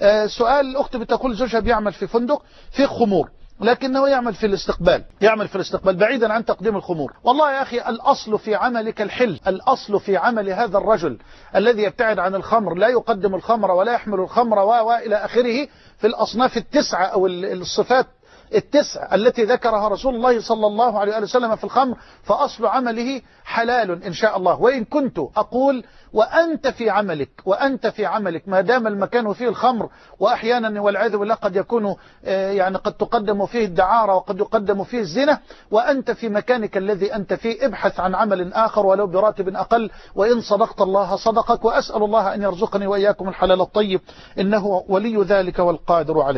آه، سؤال الأخت بتقول زوجها بيعمل في فندق في خمور لكنه يعمل في الاستقبال يعمل في الاستقبال بعيدا عن تقديم الخمور. والله يا أخي الأصل في عملك الحل الأصل في عمل هذا الرجل الذي يبتعد عن الخمر لا يقدم الخمر ولا يحمل الخمر وإلى آخره في الأصناف التسعة أو الصفات التسع التي ذكرها رسول الله صلى الله عليه وسلم في الخمر فأصل عمله حلال إن شاء الله. وإن كنت أقول وأنت في عملك وأنت في عملك ما دام المكان فيه الخمر وأحيانا والعياذ بالله قد يكون يعني قد تقدم فيه الدعارة وقد يقدم فيه الزنا وأنت في مكانك الذي أنت فيه ابحث عن عمل آخر ولو براتب أقل وإن صدقت الله صدقك وأسأل الله أن يرزقني وإياكم الحلال الطيب إنه ولي ذلك والقادر عليه.